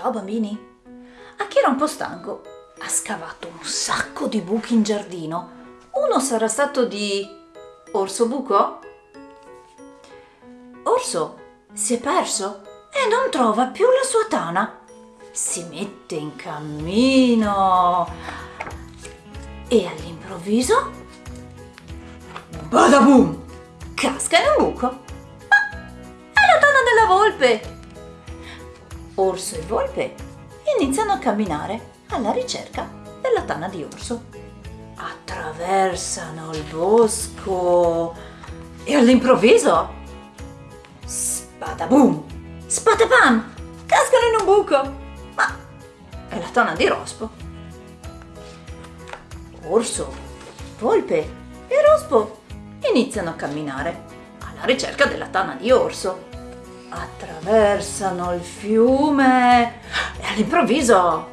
Ciao bambini! Achille era un po' stanco. Ha scavato un sacco di buchi in giardino. Uno sarà stato di Orso Buco? Orso si è perso e non trova più la sua tana. Si mette in cammino e all'improvviso Badaboom! Casca in un buco. Ah, è la tana della volpe! Orso e volpe iniziano a camminare alla ricerca della tana di orso. Attraversano il bosco e all'improvviso Spadabum! Spadapam! Cascano in un buco! Ma è la tana di Rospo. Orso, volpe e Rospo iniziano a camminare alla ricerca della tana di orso. Attraversano il fiume e all'improvviso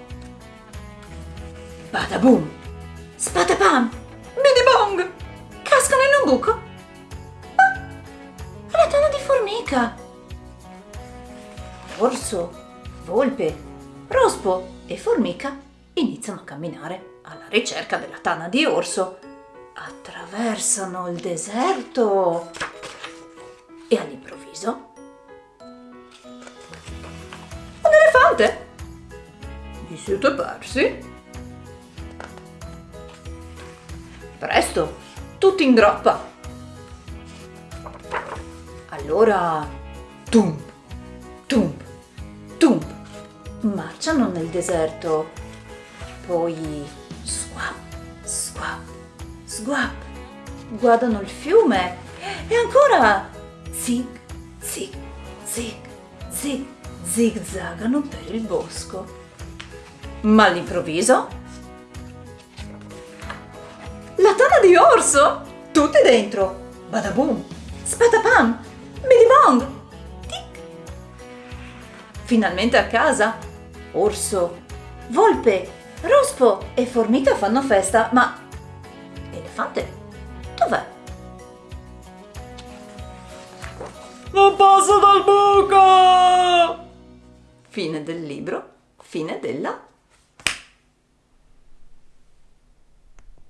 Badaboom! Spatapam! Bidibong! Cascano in un buco! Ah! È la tana di formica! Orso, volpe, rospo e formica iniziano a camminare alla ricerca della tana di orso. Attraversano il deserto e all'improvviso elefante! Vi siete persi? Presto, tutti in groppa! Allora, tum, tum, tum, marciano nel deserto, poi squap, squap, squap, guardano il fiume e ancora zig, zig, zig, zig, zigzagano per il bosco. Ma all'improvviso la tana di orso! Tutti dentro! Badaboom! Spatapam! Bidibong! Tic! Finalmente a casa! Orso, volpe, rospo e formica fanno festa, ma... Elefante? Dov'è? Non passo dal buco! Fine del libro, fine della